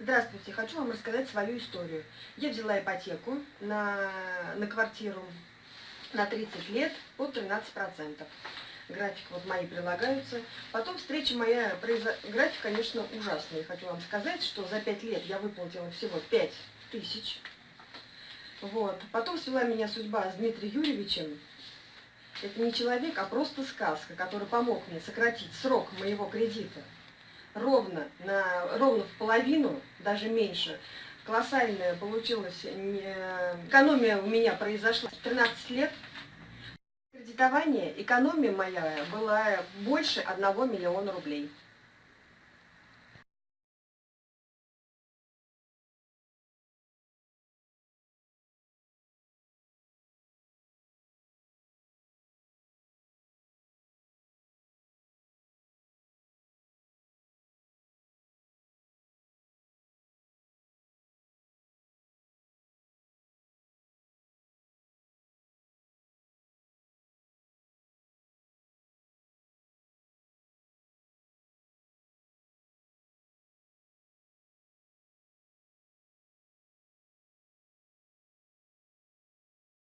Здравствуйте, хочу вам рассказать свою историю. Я взяла ипотеку на, на квартиру на 30 лет под 13%. График вот мои прилагаются. Потом встреча моя, график, конечно, ужасный. Хочу вам сказать, что за 5 лет я выплатила всего 5 тысяч. Вот. Потом свела меня судьба с Дмитрием Юрьевичем. Это не человек, а просто сказка, который помог мне сократить срок моего кредита ровно, на, ровно в половину, даже меньше. Колоссальная получилась экономия у меня произошла 13 лет. Кредитование, экономия моя была больше 1 миллиона рублей.